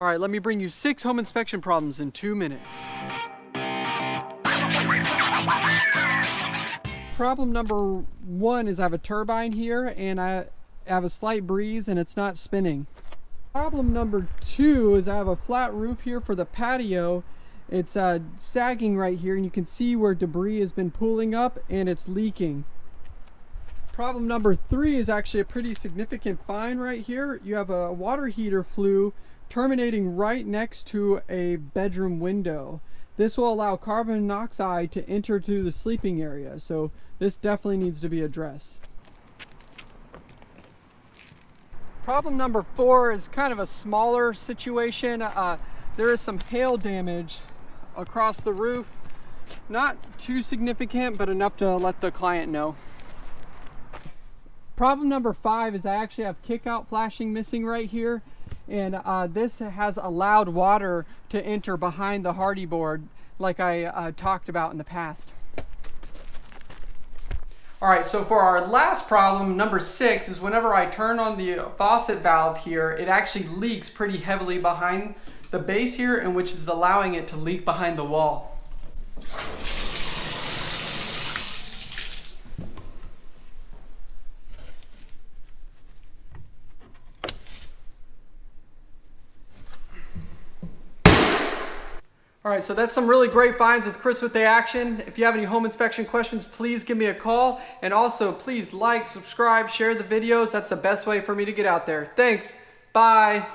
All right, let me bring you six home inspection problems in two minutes. Problem number one is I have a turbine here and I have a slight breeze and it's not spinning. Problem number two is I have a flat roof here for the patio. It's uh, sagging right here and you can see where debris has been pooling up and it's leaking. Problem number three is actually a pretty significant find right here. You have a water heater flue terminating right next to a bedroom window. This will allow carbon monoxide to enter through the sleeping area, so this definitely needs to be addressed. Problem number four is kind of a smaller situation. Uh, there is some hail damage across the roof. Not too significant, but enough to let the client know. Problem number five is I actually have kickout flashing missing right here and uh, this has allowed water to enter behind the Hardie board like I uh, talked about in the past. All right, so for our last problem, number six, is whenever I turn on the faucet valve here, it actually leaks pretty heavily behind the base here, and which is allowing it to leak behind the wall. All right, so that's some really great finds with Chris with the Action. If you have any home inspection questions, please give me a call. And also, please like, subscribe, share the videos. That's the best way for me to get out there. Thanks. Bye.